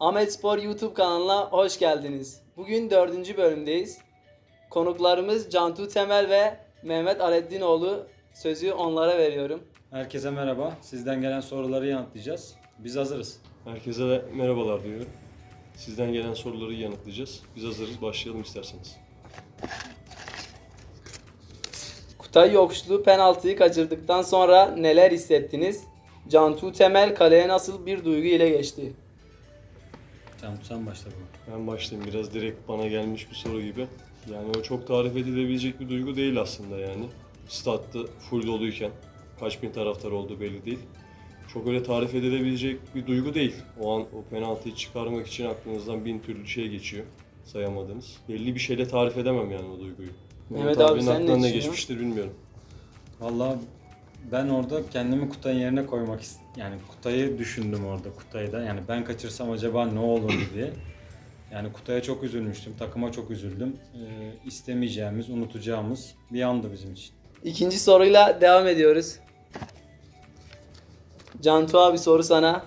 Ahmet Spor YouTube kanalına hoş geldiniz. Bugün dördüncü bölümdeyiz. Konuklarımız Cantu Temel ve Mehmet Aleddinoğlu. Sözü onlara veriyorum. Herkese merhaba. Sizden gelen soruları yanıtlayacağız. Biz hazırız. Herkese de merhabalar diyorum. Sizden gelen soruları yanıtlayacağız. Biz hazırız. Başlayalım isterseniz. Kutay Yokuşlu penaltıyı kaçırdıktan sonra neler hissettiniz? Cantu Temel kaleye nasıl bir duygu ile geçti? Tamam sen başla buna. Ben başlayayım. Biraz direkt bana gelmiş bir soru gibi. Yani o çok tarif edilebilecek bir duygu değil aslında yani. Statta full doluyken kaç bin taraftar olduğu belli değil. Çok öyle tarif edilebilecek bir duygu değil. O an o penaltıyı çıkarmak için aklınızdan bin türlü şey geçiyor. Sayamadınız. Belli bir şeyle tarif edemem yani o duyguyu. Mehmet abi, sen ne düşünüyorsun? geçmiştir bilmiyorum. Vallahi ben orada kendimi Kutay'ın yerine koymak ist- yani Kutay'ı düşündüm orada Kutay'ı da. Yani ben kaçırsam acaba ne olurdu diye. Yani Kutay'a çok üzülmüştüm, takıma çok üzüldüm. Ee, istemeyeceğimiz, unutacağımız bir andı bizim için. İkinci soruyla devam ediyoruz. Cantu abi soru sana.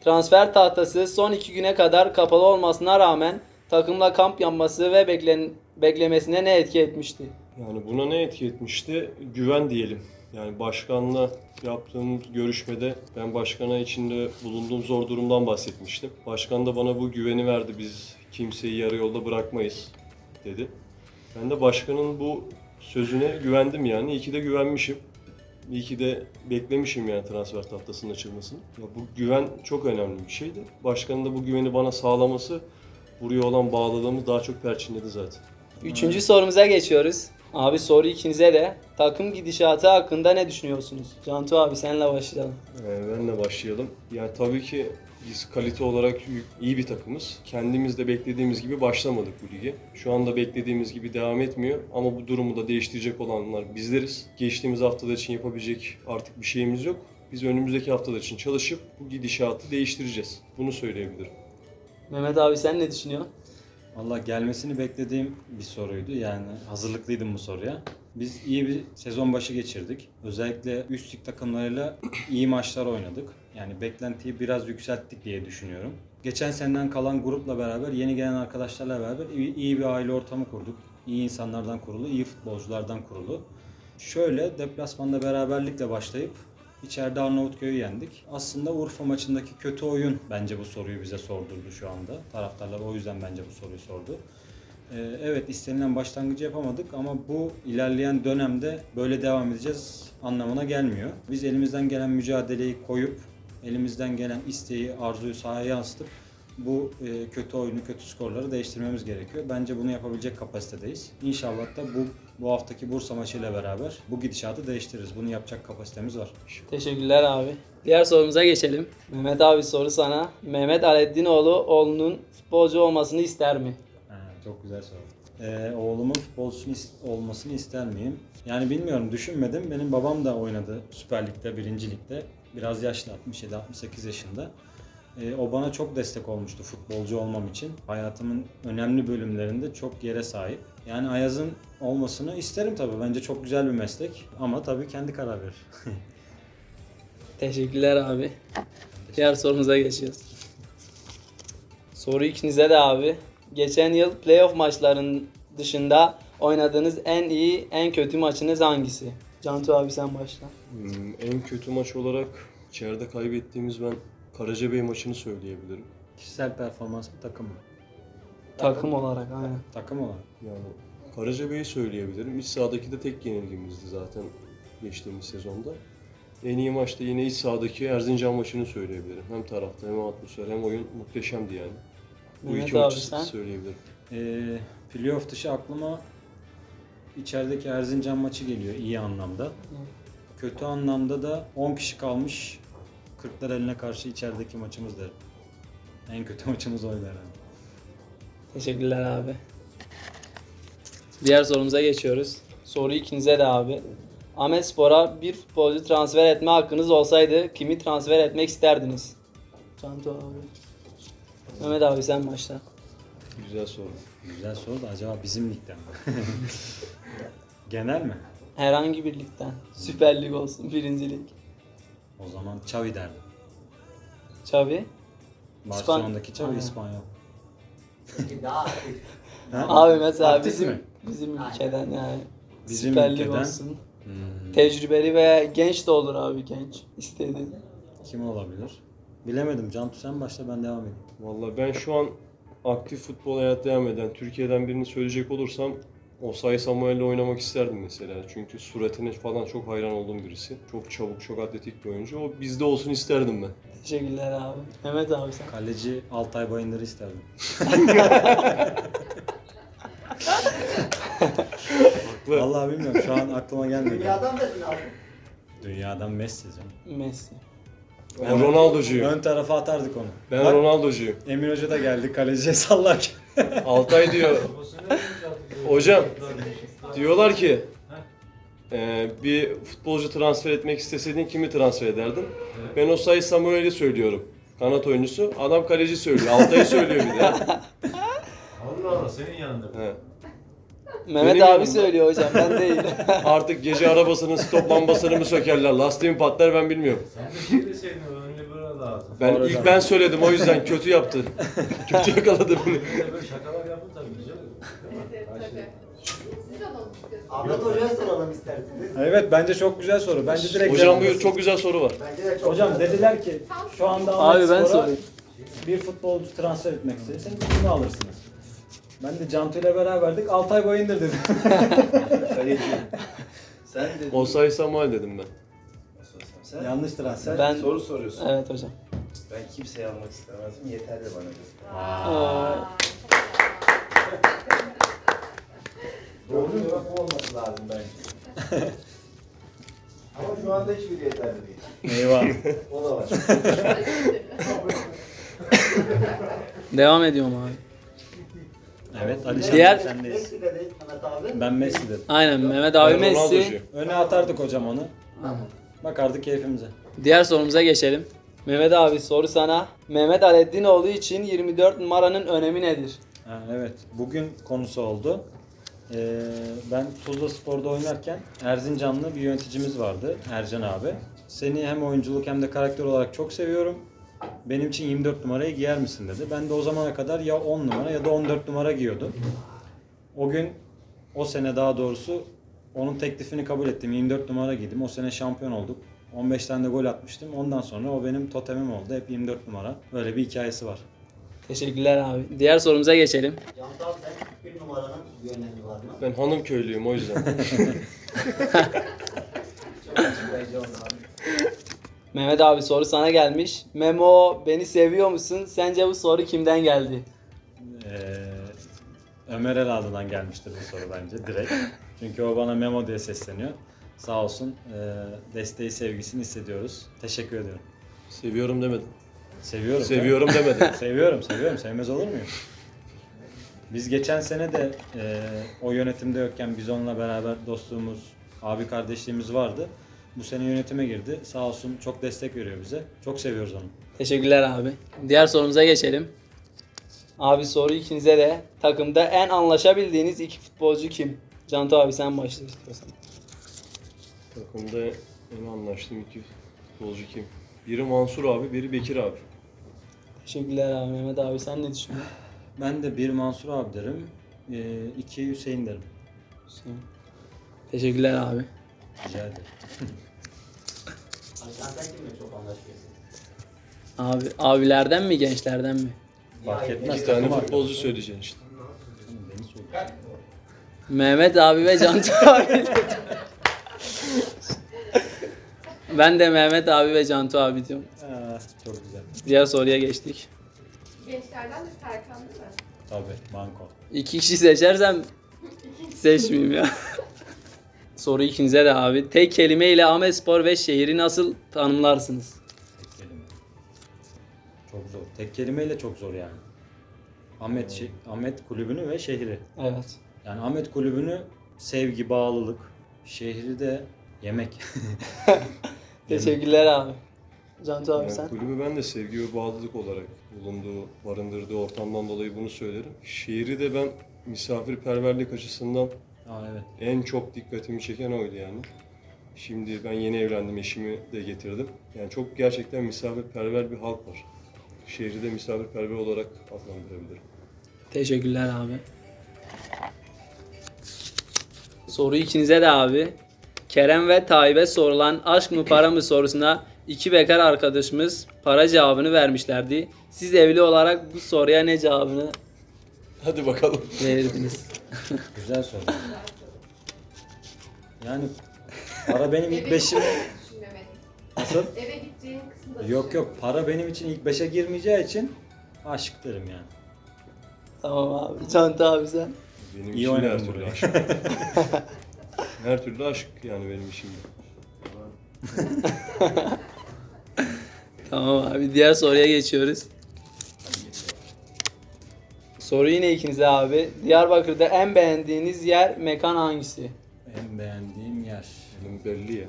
Transfer tahtası son iki güne kadar kapalı olmasına rağmen takımla kamp yapması ve beklen beklemesine ne etki etmişti? Yani buna ne etki etmişti? Güven diyelim. Yani başkanla yaptığım görüşmede ben başkana içinde bulunduğum zor durumdan bahsetmiştim. Başkan da bana bu güveni verdi. Biz kimseyi yarı yolda bırakmayız dedi. Ben de başkanın bu sözüne güvendim yani. İyi ki de güvenmişim. İyi ki de beklemişim yani transfer tahtasının açılmasını. Ya bu güven çok önemli bir şeydi. Başkanın da bu güveni bana sağlaması buraya olan bağlılığımı daha çok perçinledi zaten. Üçüncü sorumuza geçiyoruz. Abi soru ikinize de. Takım gidişatı hakkında ne düşünüyorsunuz? Cantu abi senle başlayalım. Ee, benle başlayalım. Yani tabii ki biz kalite olarak iyi bir takımız. Kendimiz de beklediğimiz gibi başlamadık bu lige. Şu anda beklediğimiz gibi devam etmiyor ama bu durumu da değiştirecek olanlar bizleriz. Geçtiğimiz haftalar için yapabilecek artık bir şeyimiz yok. Biz önümüzdeki haftalar için çalışıp bu gidişatı değiştireceğiz. Bunu söyleyebilirim. Mehmet abi sen ne düşünüyorsun? Vallahi gelmesini beklediğim bir soruydu. Yani hazırlıklıydım bu soruya. Biz iyi bir sezon başı geçirdik. Özellikle üst lig takımlarıyla iyi maçlar oynadık. Yani beklentiyi biraz yükselttik diye düşünüyorum. Geçen seneden kalan grupla beraber, yeni gelen arkadaşlarla beraber iyi, iyi bir aile ortamı kurduk. İyi insanlardan kurulu, iyi futbolculardan kurulu. Şöyle deplasmanda beraberlikle başlayıp içeride Arnavutköy'ü yendik. Aslında Urfa maçındaki kötü oyun bence bu soruyu bize sordurdu şu anda. Taraftarlar o yüzden bence bu soruyu sordu. Ee, evet istenilen başlangıcı yapamadık ama bu ilerleyen dönemde böyle devam edeceğiz anlamına gelmiyor. Biz elimizden gelen mücadeleyi koyup elimizden gelen isteği, arzuyu sahaya yansıtıp bu e, kötü oyunu, kötü skorları değiştirmemiz gerekiyor. Bence bunu yapabilecek kapasitedeyiz. İnşallah da bu bu haftaki Bursa maçıyla beraber bu gidişatı değiştiririz. Bunu yapacak kapasitemiz var. Teşekkürler abi. Diğer sorumuza geçelim. Mehmet abi soru sana. Mehmet Aleddinoğlu oğlunun futbolcu olmasını ister mi? Ha, çok güzel soru. Ee, oğlumun futbolcusu is- olmasını ister miyim? Yani bilmiyorum düşünmedim. Benim babam da oynadı Süper Lig'de, 1. Lig'de. Biraz yaşlı 67-68 yaşında. Ee, o bana çok destek olmuştu futbolcu olmam için. Hayatımın önemli bölümlerinde çok yere sahip. Yani Ayaz'ın olmasını isterim tabii. Bence çok güzel bir meslek. Ama tabii kendi karar verir. Teşekkürler abi. Diğer sorumuza geçiyoruz. Soru ikinize de abi. Geçen yıl playoff maçlarının dışında oynadığınız en iyi, en kötü maçınız hangisi? Cantu abi sen başla. Hmm, en kötü maç olarak içeride kaybettiğimiz ben Karacabey maçını söyleyebilirim. Kişisel performans mı takım mı? Takım olarak aynen. Takım olarak. Yani Karacabey'i söyleyebilirim. İç sahadaki de tek yenilgimizdi zaten geçtiğimiz sezonda. En iyi maçta yine iç sahadaki Erzincan maçını söyleyebilirim. Hem tarafta hem atmosfer hem oyun muhteşemdi yani. Bu Mehmet iki abi maçı sen? söyleyebilirim. Ee, playoff dışı aklıma içerideki Erzincan maçı geliyor iyi anlamda. Kötü anlamda da 10 kişi kalmış. Kırklar eline karşı içerideki maçımız derim. En kötü maçımız oydu herhalde. Teşekkürler abi. Diğer sorumuza geçiyoruz. Soru ikinize de abi. Ahmet Spor'a bir futbolcu transfer etme hakkınız olsaydı kimi transfer etmek isterdiniz? Cantu abi. Mehmet abi sen başla. Güzel soru. Güzel soru da acaba bizim ligden mi? Genel mi? Herhangi bir ligden. Süper Lig olsun, birinci lig. O zaman Xavi derdim. Xavi. Barcelona'daki Xavi Aynen. İspanyol. Peki daha aktif. Ha? Abi mesela Aktif bizim mi? bizim Aynen. ülkeden yani Bizim Süper Lig ülkeden- olsun. Hmm, Tecrübeli veya genç de olur abi genç istediğin. kim olabilir? Bilemedim. Cantu sen başla ben devam edeyim. Vallahi ben şu an aktif futbol hayat devam eden Türkiye'den birini söyleyecek olursam Osay Samuel'le oynamak isterdim mesela. Çünkü suratine falan çok hayran olduğum birisi. Çok çabuk, çok atletik bir oyuncu. O bizde olsun isterdim ben. Teşekkürler abi. Mehmet abi sen. Kaleci Altay Bayındır'ı isterdim. Vallahi bilmiyorum şu an aklıma gelmedi. Dünyadan da abi. Dünyadan Messi canım. Messi. Ben Ronaldo'cuyum. Ön tarafa atardık onu. Ben Bak, Ronaldo'cuyum. Emin Hoca da geldi kaleciye sallarken. Altay diyor. Hocam diyorlar ki e, bir futbolcu transfer etmek isteseydin kimi transfer ederdin? Ben Osay Samuel'i söylüyorum. Kanat oyuncusu. Adam kaleci söylüyor. Altay'ı söylüyor bir de. Allah Allah senin yanında. He. Mehmet Benim abi yanımda. söylüyor hocam ben değil. Artık gece arabasının stop lambasını mı sökerler, lastiği mi patlar ben bilmiyorum. Sen de şey deseydin önce böyle lazım. Ben ilk canım. ben söyledim o yüzden kötü yaptı. kötü yakaladı beni. Böyle şakalar yapın tabii güzel Siz alalım. Ahmet Hoca'ya soralım isterseniz. evet bence çok güzel soru. Bence direkt Hocam versin. çok güzel soru var. Bence de çok Hocam güzel. dediler ki şu anda abi ben Spor'a sorayım. bir futbolcu transfer etmek isteseniz kimi alırsınız? Ben de Cantu ile beraberdik. Altay Bayındır dedim. Kaleci. Sen dedin. Osay Samuel dedim ben. Sen, Yanlış transfer. Ben- soru soruyorsun. Evet hocam. Ben kimseyi almak istemezdim. Yeterli bana. Aa, olması lazım bence. Ama şu anda hiçbir yeterli değil. Eyvah. O da var. devam ediyorum abi. evet Ali Diğer- Şahin sendeyiz. Messi de değil Mehmet abi. Ben Messi dedim. Aynen Mehmet abi Ben Messi. Ronaldo'cuyum. Öne atardık hocam onu. Bakardık keyfimize. Diğer sorumuza geçelim. Mehmet abi soru sana. Mehmet Aleddinoğlu için 24 numaranın önemi nedir? Ha, evet. Bugün konusu oldu. Ee, ben Tuzla Spor'da oynarken Erzincanlı bir yöneticimiz vardı. Ercan abi. Seni hem oyunculuk hem de karakter olarak çok seviyorum. Benim için 24 numarayı giyer misin dedi. Ben de o zamana kadar ya 10 numara ya da 14 numara giyiyordum. O gün o sene daha doğrusu onun teklifini kabul ettim. 24 numara giydim. O sene şampiyon olduk. 15 tane de gol atmıştım. Ondan sonra o benim totemim oldu. Hep 24 numara. Böyle bir hikayesi var. Teşekkürler abi. Diğer sorumuza geçelim. Abi sen bir numaranın önemi var mı? Ben hanım köylüyüm o yüzden. Çok açıklayıcı oldu abi. Mehmet abi soru sana gelmiş. Memo beni seviyor musun? Sence bu soru kimden geldi? Ee, Ömer Eladı'dan gelmiştir bu soru bence direkt. Çünkü o bana Memo diye sesleniyor. Sağ olsun e, desteği sevgisini hissediyoruz. Teşekkür ediyorum. Seviyorum demedim. Seviyorum. Seviyorum demedim. seviyorum, seviyorum. Sevmez olur muyum? Biz geçen sene de e, o yönetimde yokken biz onunla beraber dostluğumuz, abi kardeşliğimiz vardı. Bu sene yönetime girdi. Sağ olsun çok destek veriyor bize. Çok seviyoruz onu. Teşekkürler abi. Diğer sorumuza geçelim. Abi soru ikinize de. Takımda en anlaşabildiğiniz iki futbolcu kim? Cantu abi sen başla istiyorsan. Takımda en anlaştığım iki futbolcu kim? Biri Mansur abi, biri Bekir abi. Teşekkürler abi. Mehmet abi sen ne düşünüyorsun? Ben de bir Mansur abi derim. E, iki Hüseyin derim. Hüseyin. Teşekkürler abi. Rica ederim. Abi sen kimle çok anlaşıyorsun? Abi abilerden mi gençlerden mi? Fark etmez. İki tane takım futbolcu söyleyeceksin işte. Beni söyle. Mehmet abi ve Cantu abi. ben de Mehmet abi ve Cantu abi diyorum. Aa, çok güzel. Diğer soruya geçtik. Gençlerden de Serkan? Tabii, banko. İki kişi seçersem seçmeyeyim ya. Soru ikinize de abi. Tek kelimeyle Ahmetspor ve şehri nasıl tanımlarsınız? Tek kelime. Çok zor. Tek kelimeyle çok zor yani. Ahmet, şi- Ahmet kulübünü ve şehri. Evet. Yani Ahmet kulübünü sevgi, bağlılık. Şehri de yemek. Teşekkürler abi. Cantu abi sen? kulübü ben de sevgi ve bağlılık olarak bulunduğu, barındırdığı ortamdan dolayı bunu söylerim. Şehri de ben misafirperverlik açısından Aa evet. en çok dikkatimi çeken oydu yani. Şimdi ben yeni evlendim, eşimi de getirdim. Yani çok gerçekten misafirperver bir halk var şehri de misafirperver olarak adlandırabilirim. Teşekkürler abi. Soru ikinize de abi. Kerem ve Tayyip'e sorulan aşk mı para mı sorusuna iki bekar arkadaşımız para cevabını vermişlerdi. Siz evli olarak bu soruya ne cevabını Hadi bakalım. verirdiniz? Güzel soru. Yani para benim ilk beşim... düşünmemedim. Nasıl? Eve gideceğin kısımda Yok yok para benim için ilk beşe girmeyeceği için aşk derim yani. tamam abi. Canta abi sen. Benim İyi için her türlü burayı. aşk. her türlü aşk yani benim işimde. Tamam abi. Diğer soruya geçiyoruz. Soru yine ikinize abi. Diyarbakır'da en beğendiğiniz yer, mekan hangisi? En beğendiğim yer. Benim belli ya.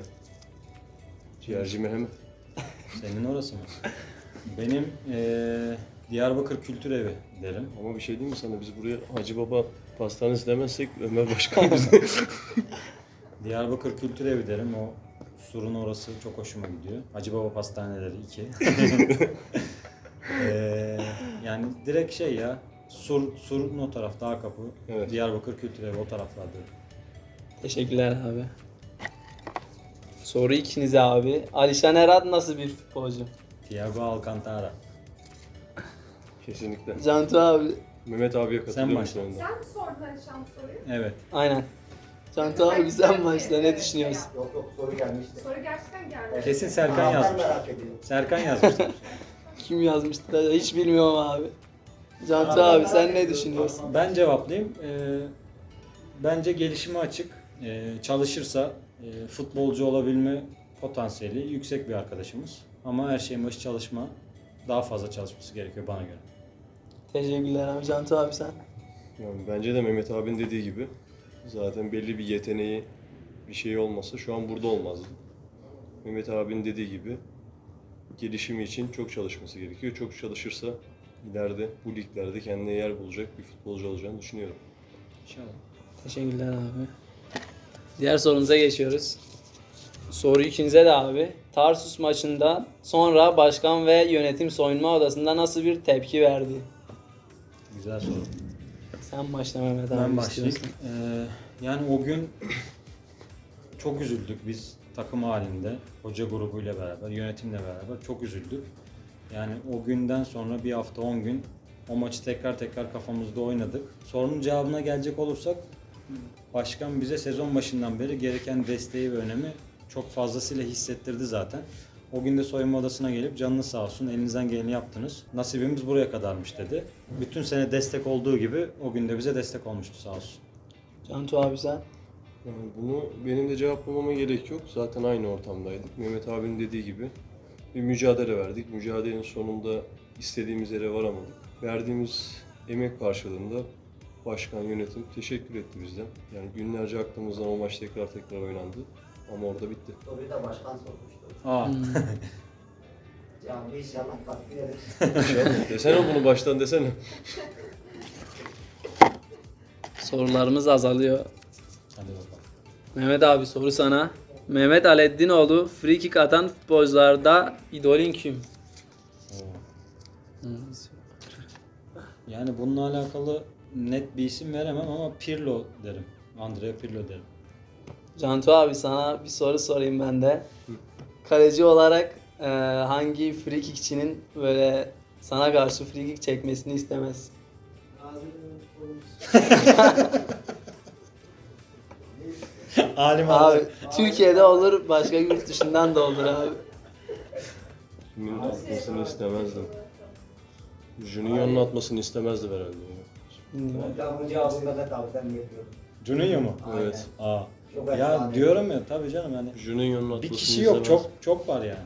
Ciğerci Mehmet. Senin orası mı? Benim eee, Diyarbakır Kültür Evi derim. Ama bir şey diyeyim mi sana? Biz buraya Hacı Baba pastanesi demezsek Ömer Başkan bize. Diyarbakır Kültür Evi derim. O surun orası çok hoşuma gidiyor. Hacı Baba Pastaneleri 2. Eee, yani direkt şey ya. Sur, surun o taraf, dağ kapı. Evet. Diyarbakır Kültür Evi o taraflarda. Teşekkürler abi. Soru ikinize abi. Alişan Erat nasıl bir futbolcu? Thiago Alcantara. Kesinlikle. Cantu abi. Mehmet abiye katılıyorum başla. sonunda. Sen mi sordun Alişan bu soruyu? Evet. Aynen. Cantu abi sen başla ne düşünüyorsun? Yok yok soru gelmişti. Soru gerçekten geldi. Kesin Serkan yazmış. merak ediyorum. Serkan yazmıştır. Kim yazmıştı? Hiç bilmiyorum abi. Cantu abi sen ne düşünüyorsun? Ben cevaplayayım. Ee, bence gelişime açık. Ee, çalışırsa e, futbolcu olabilme potansiyeli yüksek bir arkadaşımız. Ama her şeyin başı çalışma. Daha fazla çalışması gerekiyor bana göre. Teşekkürler abi. Cantu abi sen. Yani bence de Mehmet abinin dediği gibi zaten belli bir yeteneği bir şey olmasa şu an burada olmazdı. Mehmet abinin dediği gibi gelişimi için çok çalışması gerekiyor. Çok çalışırsa ileride bu liglerde kendine yer bulacak bir futbolcu olacağını düşünüyorum. İnşallah. Teşekkürler abi. Diğer sorumuza geçiyoruz. Soru ikinize de abi. Tarsus maçından sonra başkan ve yönetim soyunma odasında nasıl bir tepki verdi? Güzel soru. Sen başla Mehmet abi. Ben başlayayım. Ee, yani o gün çok üzüldük biz takım halinde. Hoca grubuyla beraber, yönetimle beraber çok üzüldük. Yani o günden sonra bir hafta 10 gün o maçı tekrar tekrar kafamızda oynadık. Sorunun cevabına gelecek olursak başkan bize sezon başından beri gereken desteği ve önemi çok fazlasıyla hissettirdi zaten. O gün de soyunma odasına gelip canınız sağ olsun elinizden geleni yaptınız. Nasibimiz buraya kadarmış dedi. Bütün sene destek olduğu gibi o gün de bize destek olmuştu sağ olsun. Cantu abi sen. Yani bunu benim de cevaplamama gerek yok. Zaten aynı ortamdaydık. Mehmet abinin dediği gibi bir mücadele verdik. Mücadelenin sonunda istediğimiz yere varamadık. Verdiğimiz emek karşılığında başkan, yönetim teşekkür etti bizden. Yani günlerce aklımızdan o maç tekrar tekrar oynandı. Ama orada bitti. Soruyu da başkan sormuştu. Aa, Cevabı inşallah takdir eder. Desene bunu baştan desene. Sorularımız azalıyor. hadi bakalım. Mehmet abi soru sana. Mehmet Aleddinoğlu free kick atan futbolcularda idolün kim? Yani bununla alakalı net bir isim veremem ama Pirlo derim. Andrea Pirlo derim. Cantu abi sana bir soru sorayım ben de. Kaleci olarak e, hangi free kickçinin böyle sana karşı free kick çekmesini istemezsin? Alim Abi Türkiye'de olur, başka yurt dışından da olur abi. Kimin atmasını istemezdim. Junior'un atmasını istemezdim herhalde. Ben bu cevabı Mehmet abiden yapıyorum. Juninho mu? Evet. Aa. Ya diyorum ya tabii canım yani Junior'un atmasını bir kişi yok çok çok var yani.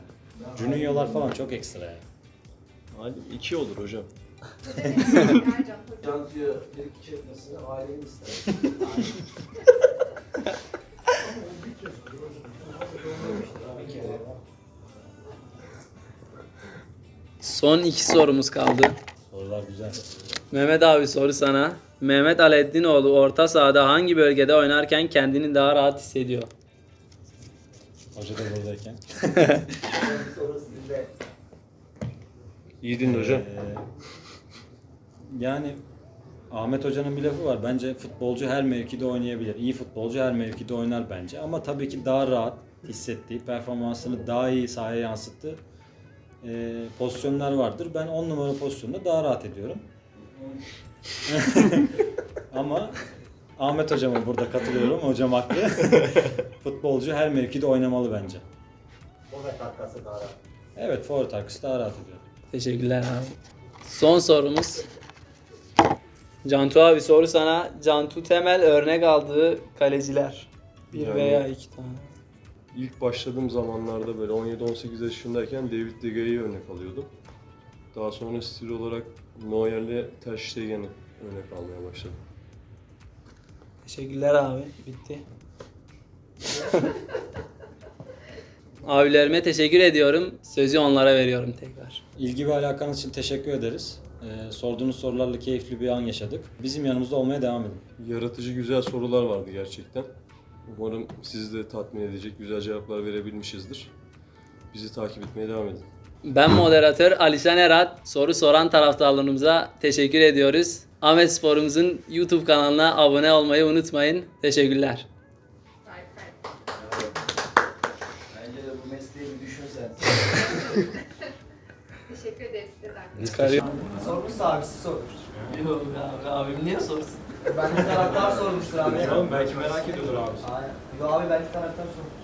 Juninho'lar falan çok ekstra yani. Hadi iki olur hocam. Hocam. Cantıya bir iki çekmesini ailenin ister. Son iki sorumuz kaldı. Sorular güzel. Mehmet abi soru sana. Mehmet Aleddinoğlu orta sahada hangi bölgede oynarken kendini daha rahat hissediyor? Hoca da buradayken. İyi dinle hocam. Ee, yani Ahmet Hoca'nın bir lafı var. Bence futbolcu her mevkide oynayabilir. İyi futbolcu her mevkide oynar bence. Ama tabii ki daha rahat hissettiği, performansını daha iyi sahaya yansıttığı e, pozisyonlar vardır. Ben 10 numara pozisyonda daha rahat ediyorum. Ama Ahmet Hocam'a burada katılıyorum. Hocam haklı. futbolcu her mevkide oynamalı bence. O da katkısı daha rahat. Evet, forvet arkası daha rahat ediyor. Teşekkürler abi. Son sorumuz. Cantu abi soru sana. Cantu Temel örnek aldığı kaleciler. Bir Yani- veya iki tane. İlk başladığım zamanlarda böyle 17-18 yaşındayken David De Gea'yı örnek alıyordum. Daha sonra stil olarak Neuer'le Ter Stegen'i örnek almaya başladım. Teşekkürler abi. Bitti. Abilerime teşekkür ediyorum. Sözü onlara veriyorum tekrar. İlgi ve alakanız için teşekkür ederiz. Ee, sorduğunuz sorularla keyifli bir an yaşadık. Bizim yanımızda olmaya devam edin. Yaratıcı güzel sorular vardı gerçekten. Umarım sizi de tatmin edecek güzel cevaplar verebilmişizdir. Bizi takip etmeye devam edin. Ben moderatör Alişan Erat. Soru soran taraftarlarımıza teşekkür ediyoruz. Ahmet Spor'umuzun YouTube kanalına abone olmayı unutmayın. Teşekkürler. Bence de bu mesleği bir düşünsen. Teşekkür ederiz size. Sormuşsa abisi sormuştur. Yok abi, abim niye sorsun? Ben de taraftar sormuştur abi. belki merak ediyordur abi. Aynen. Yo abi belki taraftar sormuştur.